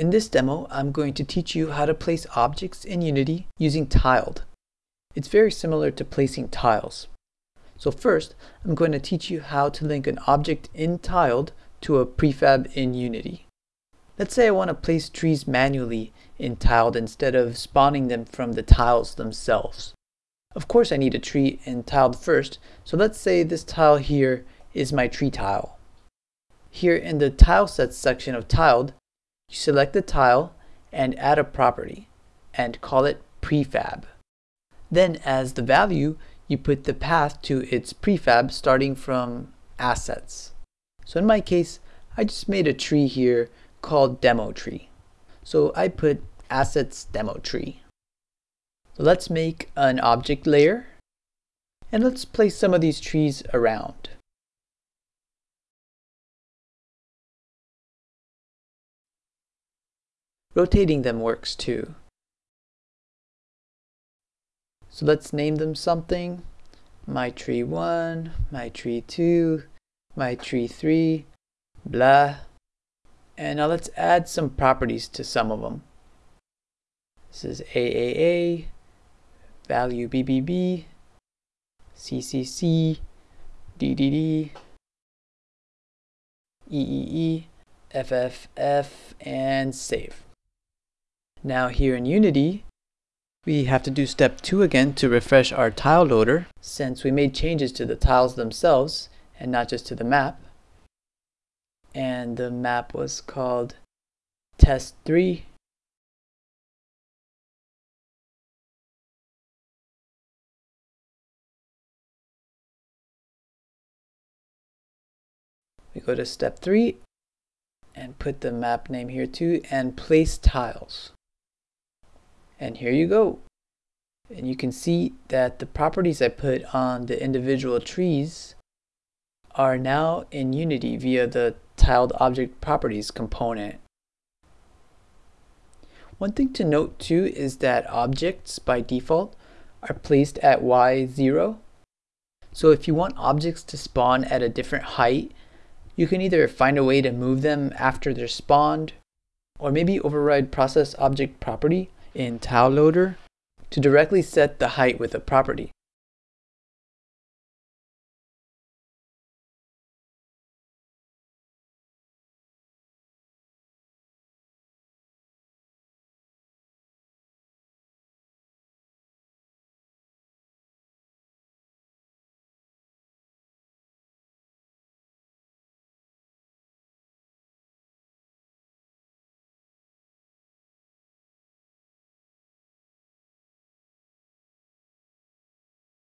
In this demo, I'm going to teach you how to place objects in Unity using tiled. It's very similar to placing tiles. So first, I'm going to teach you how to link an object in tiled to a prefab in Unity. Let's say I want to place trees manually in tiled instead of spawning them from the tiles themselves. Of course I need a tree in tiled first, so let's say this tile here is my tree tile. Here in the tile sets section of tiled, you select the tile and add a property and call it prefab. Then as the value, you put the path to its prefab starting from assets. So in my case, I just made a tree here called demo tree. So I put assets demo tree. So let's make an object layer and let's place some of these trees around. Rotating them works too. So let's name them something. My tree 1, my tree 2, my tree 3, blah. And now let's add some properties to some of them. This is AAA, value BBB, CCC, DDD, EEE, FFF, and save. Now here in Unity, we have to do step 2 again to refresh our tile loader since we made changes to the tiles themselves and not just to the map. And the map was called test 3. We go to step 3 and put the map name here too and place tiles. And here you go. And you can see that the properties I put on the individual trees are now in Unity via the tiled object properties component. One thing to note too is that objects by default are placed at y0. So if you want objects to spawn at a different height, you can either find a way to move them after they're spawned, or maybe override process object property in tile loader to directly set the height with a property.